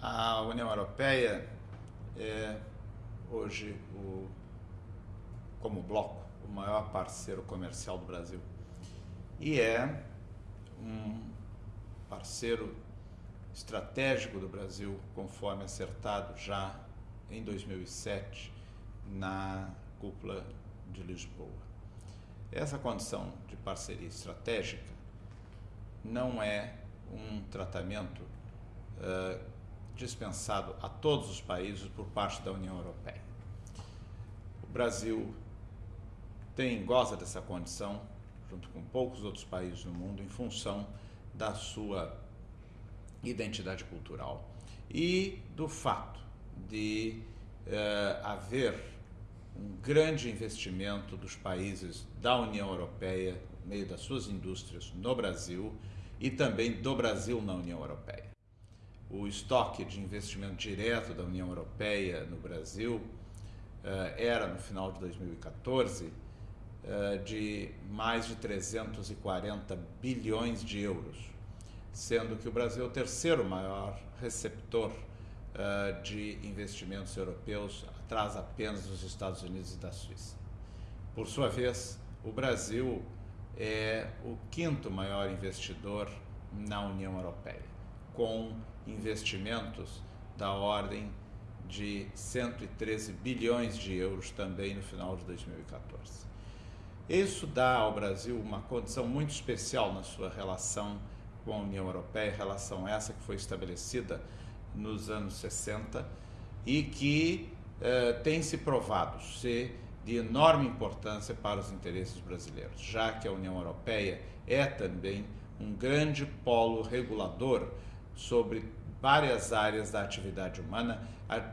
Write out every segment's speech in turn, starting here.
A União Europeia é hoje, o, como bloco, o maior parceiro comercial do Brasil. E é um parceiro estratégico do Brasil, conforme acertado já em 2007 na cúpula de Lisboa. Essa condição de parceria estratégica não é um tratamento uh, dispensado a todos os países por parte da União Europeia. O Brasil tem, goza dessa condição, junto com poucos outros países do mundo, em função da sua identidade cultural e do fato de uh, haver um grande investimento dos países da União Europeia, no meio das suas indústrias, no Brasil e também do Brasil na União Europeia o estoque de investimento direto da União Europeia no Brasil eh, era, no final de 2014, eh, de mais de 340 bilhões de euros, sendo que o Brasil é o terceiro maior receptor eh, de investimentos europeus, atrás apenas dos Estados Unidos e da Suíça. Por sua vez, o Brasil é o quinto maior investidor na União Europeia, com investimentos da ordem de 113 bilhões de euros também no final de 2014. Isso dá ao Brasil uma condição muito especial na sua relação com a União Europeia, relação essa que foi estabelecida nos anos 60 e que eh, tem se provado ser de enorme importância para os interesses brasileiros, já que a União Europeia é também um grande polo regulador sobre várias áreas da atividade humana,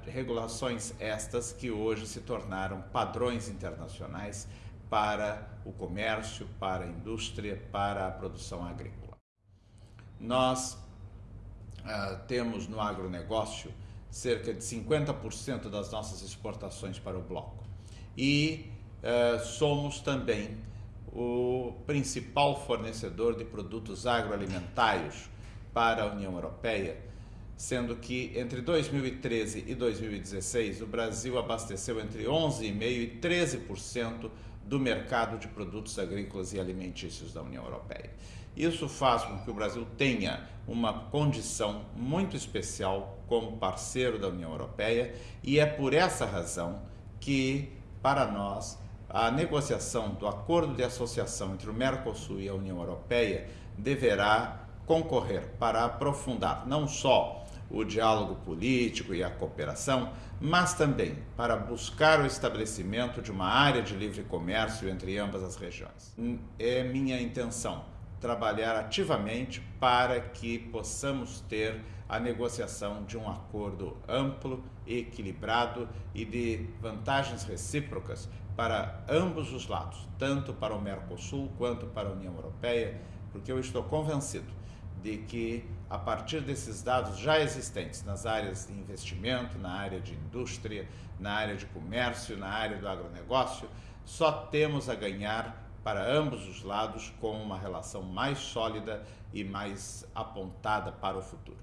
regulações estas que hoje se tornaram padrões internacionais para o comércio, para a indústria, para a produção agrícola. Nós ah, temos no agronegócio cerca de 50% das nossas exportações para o bloco e ah, somos também o principal fornecedor de produtos agroalimentários para a União Europeia, sendo que entre 2013 e 2016 o Brasil abasteceu entre 11,5% e 13% do mercado de produtos agrícolas e alimentícios da União Europeia. Isso faz com que o Brasil tenha uma condição muito especial como parceiro da União Europeia e é por essa razão que, para nós, a negociação do acordo de associação entre o Mercosul e a União Europeia deverá concorrer para aprofundar não só o diálogo político e a cooperação, mas também para buscar o estabelecimento de uma área de livre comércio entre ambas as regiões. É minha intenção trabalhar ativamente para que possamos ter a negociação de um acordo amplo, equilibrado e de vantagens recíprocas para ambos os lados, tanto para o Mercosul quanto para a União Europeia, porque eu estou convencido de que, a partir desses dados já existentes nas áreas de investimento, na área de indústria, na área de comércio, na área do agronegócio, só temos a ganhar para ambos os lados com uma relação mais sólida e mais apontada para o futuro.